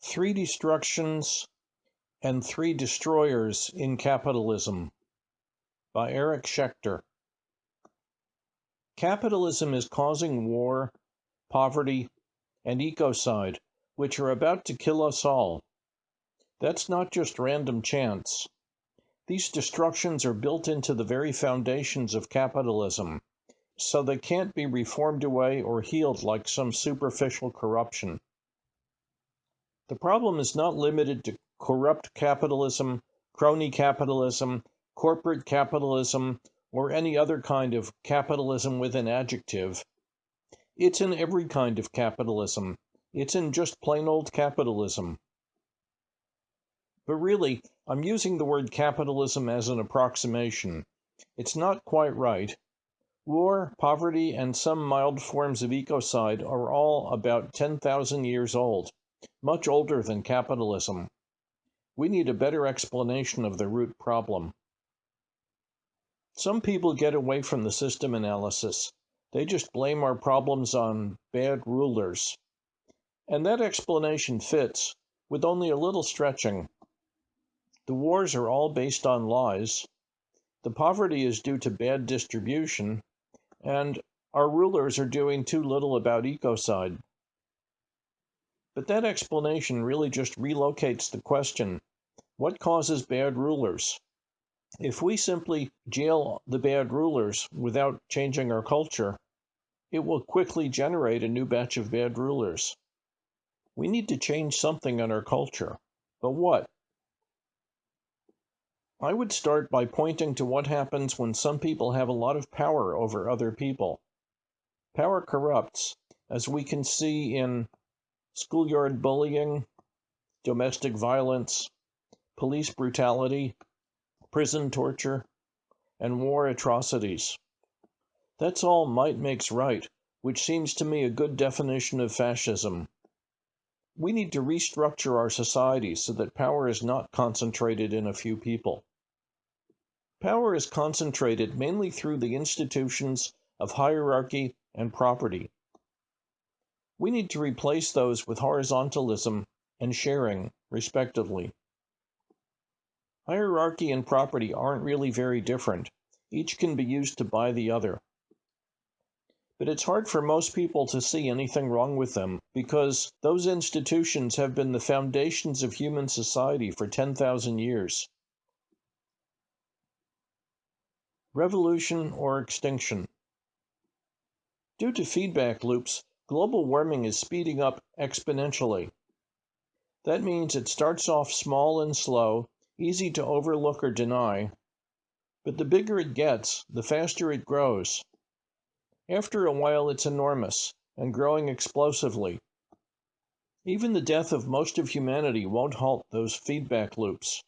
Three Destructions and Three Destroyers in Capitalism by Eric Schechter. Capitalism is causing war, poverty, and ecocide, which are about to kill us all. That's not just random chance. These destructions are built into the very foundations of capitalism, so they can't be reformed away or healed like some superficial corruption. The problem is not limited to corrupt capitalism, crony capitalism, corporate capitalism, or any other kind of capitalism with an adjective. It's in every kind of capitalism. It's in just plain old capitalism. But really, I'm using the word capitalism as an approximation. It's not quite right. War, poverty, and some mild forms of ecocide are all about 10,000 years old much older than capitalism. We need a better explanation of the root problem. Some people get away from the system analysis. They just blame our problems on bad rulers. And that explanation fits, with only a little stretching. The wars are all based on lies. The poverty is due to bad distribution. And our rulers are doing too little about ecocide. But that explanation really just relocates the question what causes bad rulers? If we simply jail the bad rulers without changing our culture, it will quickly generate a new batch of bad rulers. We need to change something in our culture. But what? I would start by pointing to what happens when some people have a lot of power over other people. Power corrupts, as we can see in schoolyard bullying, domestic violence, police brutality, prison torture, and war atrocities. That's all might makes right, which seems to me a good definition of fascism. We need to restructure our society so that power is not concentrated in a few people. Power is concentrated mainly through the institutions of hierarchy and property. We need to replace those with horizontalism and sharing, respectively. Hierarchy and property aren't really very different. Each can be used to buy the other. But it's hard for most people to see anything wrong with them because those institutions have been the foundations of human society for 10,000 years. Revolution or extinction. Due to feedback loops, global warming is speeding up exponentially. That means it starts off small and slow, easy to overlook or deny, but the bigger it gets, the faster it grows. After a while, it's enormous and growing explosively. Even the death of most of humanity won't halt those feedback loops.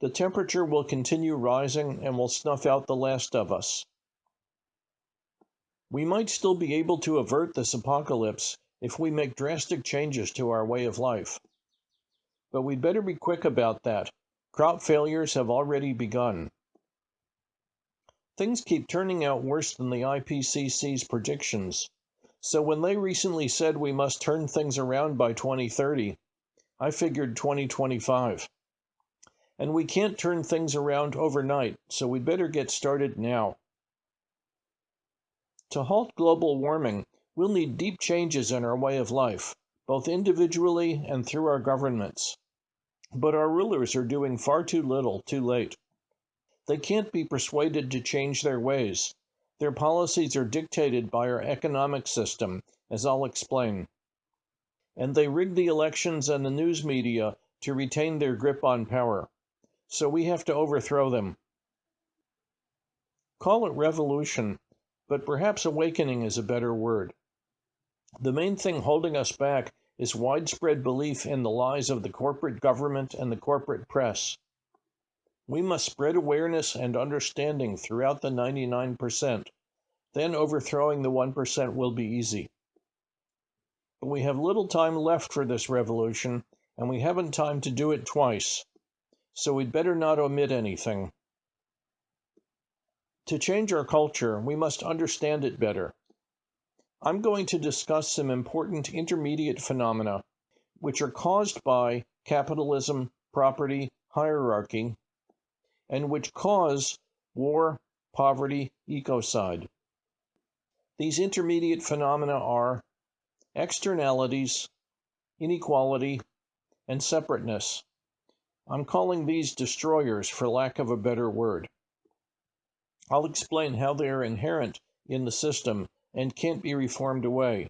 The temperature will continue rising and will snuff out the last of us. We might still be able to avert this apocalypse if we make drastic changes to our way of life. But we'd better be quick about that. Crop failures have already begun. Things keep turning out worse than the IPCC's predictions. So when they recently said we must turn things around by 2030, I figured 2025. And we can't turn things around overnight, so we'd better get started now. To halt global warming, we'll need deep changes in our way of life, both individually and through our governments. But our rulers are doing far too little too late. They can't be persuaded to change their ways. Their policies are dictated by our economic system, as I'll explain. And they rig the elections and the news media to retain their grip on power. So we have to overthrow them. Call it revolution, but perhaps awakening is a better word. The main thing holding us back is widespread belief in the lies of the corporate government and the corporate press. We must spread awareness and understanding throughout the 99%. Then overthrowing the 1% will be easy. But we have little time left for this revolution, and we haven't time to do it twice. So we'd better not omit anything. To change our culture, we must understand it better. I'm going to discuss some important intermediate phenomena, which are caused by capitalism, property, hierarchy, and which cause war, poverty, ecocide. These intermediate phenomena are externalities, inequality, and separateness. I'm calling these destroyers for lack of a better word. I'll explain how they are inherent in the system and can't be reformed away.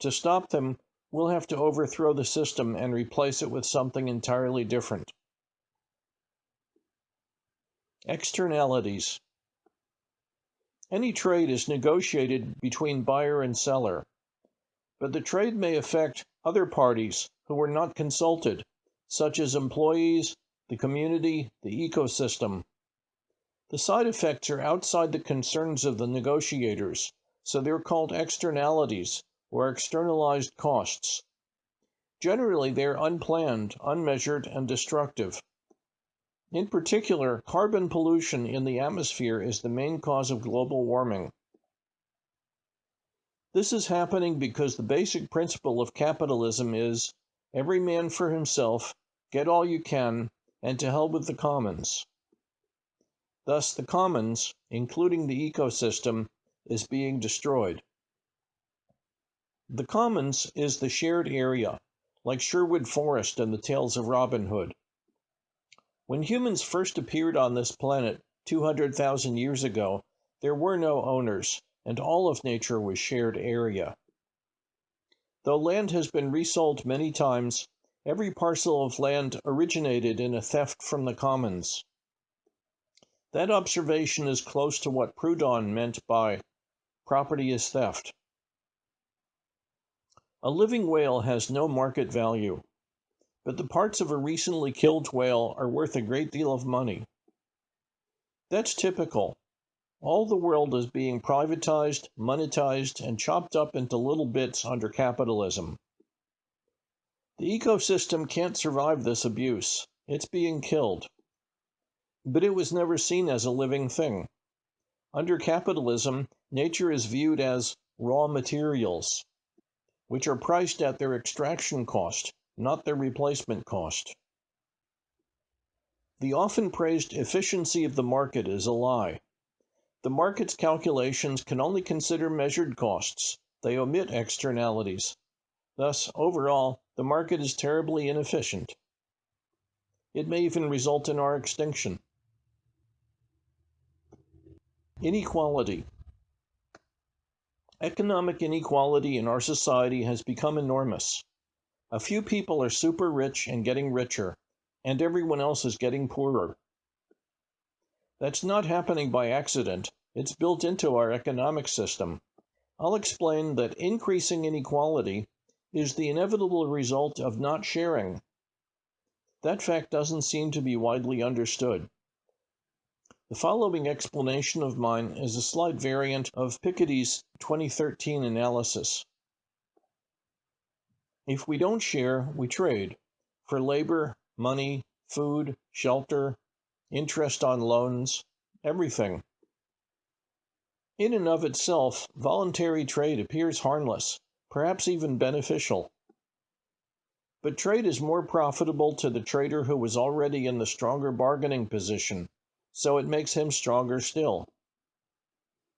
To stop them, we'll have to overthrow the system and replace it with something entirely different. Externalities Any trade is negotiated between buyer and seller, but the trade may affect other parties who were not consulted, such as employees, the community, the ecosystem. The side effects are outside the concerns of the negotiators, so they're called externalities or externalized costs. Generally, they are unplanned, unmeasured, and destructive. In particular, carbon pollution in the atmosphere is the main cause of global warming. This is happening because the basic principle of capitalism is every man for himself, get all you can, and to hell with the commons. Thus, the commons, including the ecosystem, is being destroyed. The commons is the shared area, like Sherwood Forest and the tales of Robin Hood. When humans first appeared on this planet 200,000 years ago, there were no owners, and all of nature was shared area. Though land has been resold many times, every parcel of land originated in a theft from the commons. That observation is close to what Proudhon meant by property is theft. A living whale has no market value, but the parts of a recently killed whale are worth a great deal of money. That's typical. All the world is being privatized, monetized, and chopped up into little bits under capitalism. The ecosystem can't survive this abuse. It's being killed. But it was never seen as a living thing. Under capitalism, nature is viewed as raw materials which are priced at their extraction cost, not their replacement cost. The often praised efficiency of the market is a lie. The market's calculations can only consider measured costs, they omit externalities. Thus, overall, the market is terribly inefficient. It may even result in our extinction. Inequality. Economic inequality in our society has become enormous. A few people are super rich and getting richer, and everyone else is getting poorer. That's not happening by accident, it's built into our economic system. I'll explain that increasing inequality is the inevitable result of not sharing. That fact doesn't seem to be widely understood. The following explanation of mine is a slight variant of Piketty's 2013 analysis. If we don't share, we trade for labor, money, food, shelter, interest on loans, everything. In and of itself, voluntary trade appears harmless, perhaps even beneficial. But trade is more profitable to the trader who was already in the stronger bargaining position so it makes him stronger still.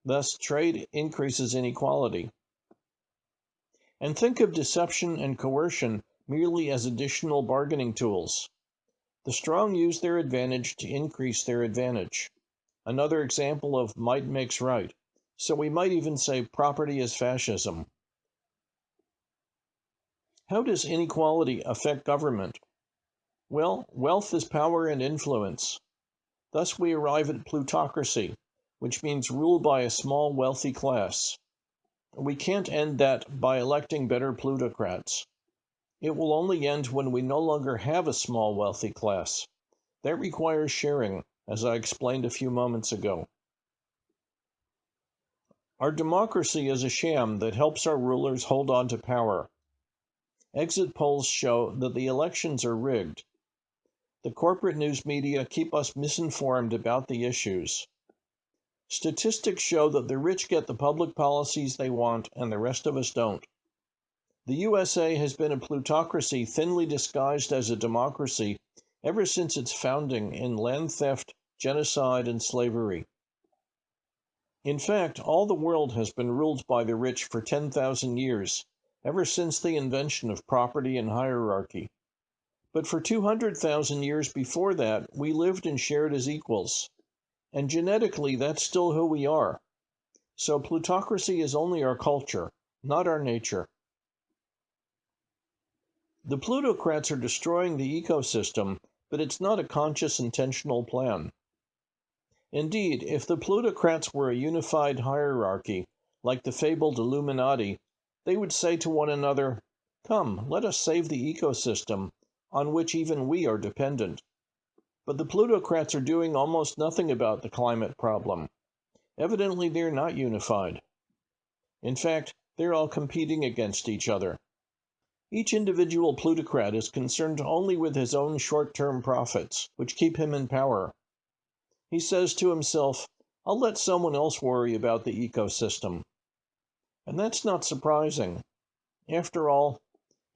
Thus, trade increases inequality. And think of deception and coercion merely as additional bargaining tools. The strong use their advantage to increase their advantage. Another example of might makes right. So we might even say property is fascism. How does inequality affect government? Well, wealth is power and influence. Thus we arrive at plutocracy, which means rule by a small wealthy class. We can't end that by electing better plutocrats. It will only end when we no longer have a small wealthy class. That requires sharing, as I explained a few moments ago. Our democracy is a sham that helps our rulers hold on to power. Exit polls show that the elections are rigged the corporate news media keep us misinformed about the issues. Statistics show that the rich get the public policies they want and the rest of us don't. The USA has been a plutocracy thinly disguised as a democracy ever since its founding in land theft, genocide, and slavery. In fact, all the world has been ruled by the rich for 10,000 years, ever since the invention of property and hierarchy. But for 200,000 years before that, we lived and shared as equals. And genetically, that's still who we are. So plutocracy is only our culture, not our nature. The plutocrats are destroying the ecosystem, but it's not a conscious, intentional plan. Indeed, if the plutocrats were a unified hierarchy, like the fabled Illuminati, they would say to one another, Come, let us save the ecosystem, on which even we are dependent. But the plutocrats are doing almost nothing about the climate problem. Evidently, they're not unified. In fact, they're all competing against each other. Each individual plutocrat is concerned only with his own short term profits, which keep him in power. He says to himself, I'll let someone else worry about the ecosystem. And that's not surprising. After all,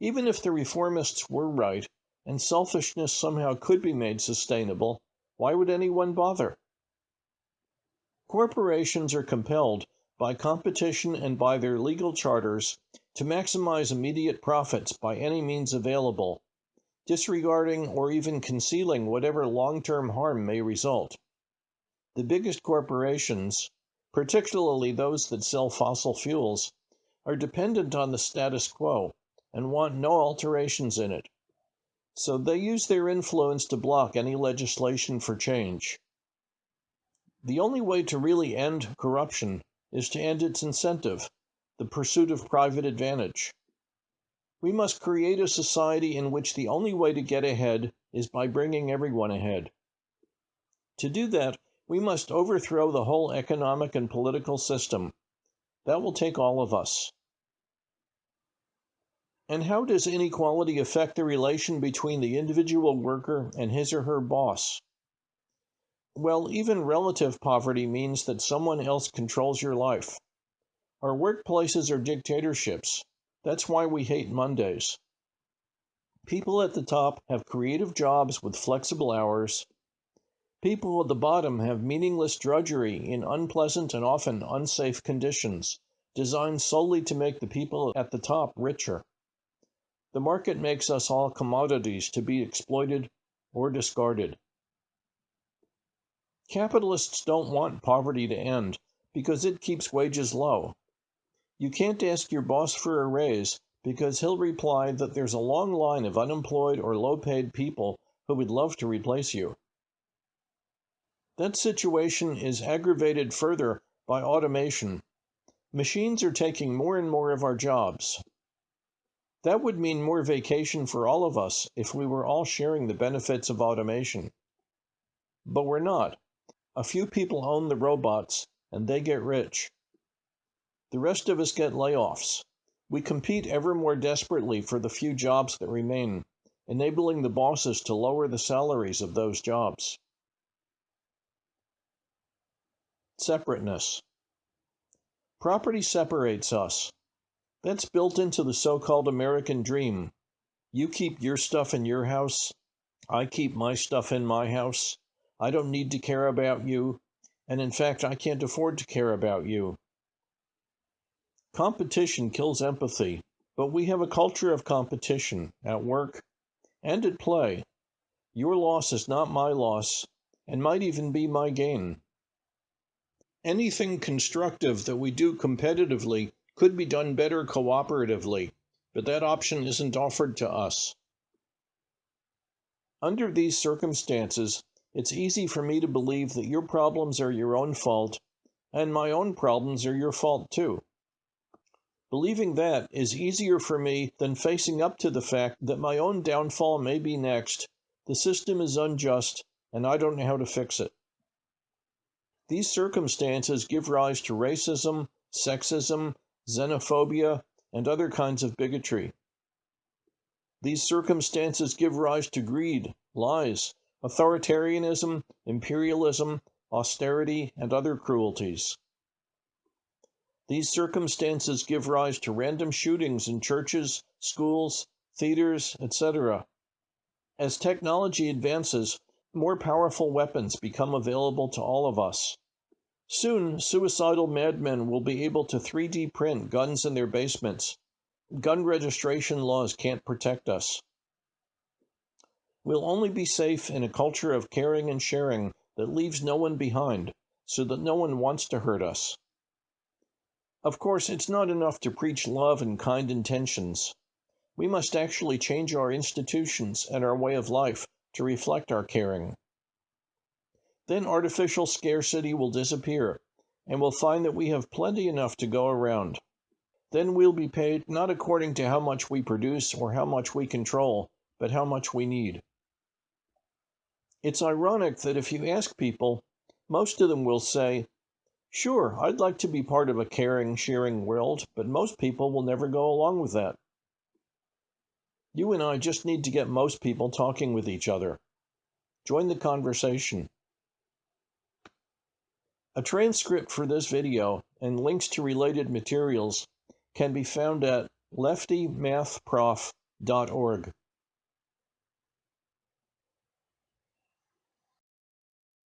even if the reformists were right and selfishness somehow could be made sustainable, why would anyone bother? Corporations are compelled by competition and by their legal charters to maximize immediate profits by any means available, disregarding or even concealing whatever long term harm may result. The biggest corporations, particularly those that sell fossil fuels, are dependent on the status quo and want no alterations in it. So they use their influence to block any legislation for change. The only way to really end corruption is to end its incentive, the pursuit of private advantage. We must create a society in which the only way to get ahead is by bringing everyone ahead. To do that, we must overthrow the whole economic and political system. That will take all of us. And how does inequality affect the relation between the individual worker and his or her boss? Well, even relative poverty means that someone else controls your life. Our workplaces are dictatorships. That's why we hate Mondays. People at the top have creative jobs with flexible hours, People at the bottom have meaningless drudgery in unpleasant and often unsafe conditions, designed solely to make the people at the top richer. The market makes us all commodities to be exploited or discarded. Capitalists don't want poverty to end because it keeps wages low. You can't ask your boss for a raise because he'll reply that there's a long line of unemployed or low paid people who would love to replace you. That situation is aggravated further by automation. Machines are taking more and more of our jobs. That would mean more vacation for all of us if we were all sharing the benefits of automation. But we're not. A few people own the robots and they get rich. The rest of us get layoffs. We compete ever more desperately for the few jobs that remain, enabling the bosses to lower the salaries of those jobs. Separateness. Property separates us. That's built into the so called American dream. You keep your stuff in your house. I keep my stuff in my house. I don't need to care about you. And in fact, I can't afford to care about you. Competition kills empathy, but we have a culture of competition at work and at play. Your loss is not my loss and might even be my gain anything constructive that we do competitively could be done better cooperatively, but that option isn't offered to us. Under these circumstances, it's easy for me to believe that your problems are your own fault, and my own problems are your fault too. Believing that is easier for me than facing up to the fact that my own downfall may be next, the system is unjust, and I don't know how to fix it. These circumstances give rise to racism, sexism, xenophobia, and other kinds of bigotry. These circumstances give rise to greed, lies, authoritarianism, imperialism, austerity, and other cruelties. These circumstances give rise to random shootings in churches, schools, theaters, etc. As technology advances, more powerful weapons become available to all of us. Soon, suicidal madmen will be able to 3D print guns in their basements. Gun registration laws can't protect us. We'll only be safe in a culture of caring and sharing that leaves no one behind, so that no one wants to hurt us. Of course, it's not enough to preach love and kind intentions. We must actually change our institutions and our way of life to reflect our caring. Then artificial scarcity will disappear, and we'll find that we have plenty enough to go around. Then we'll be paid not according to how much we produce or how much we control, but how much we need. It's ironic that if you ask people, most of them will say, Sure, I'd like to be part of a caring, sharing world, but most people will never go along with that. You and I just need to get most people talking with each other. Join the conversation. A transcript for this video and links to related materials can be found at leftymathprof.org.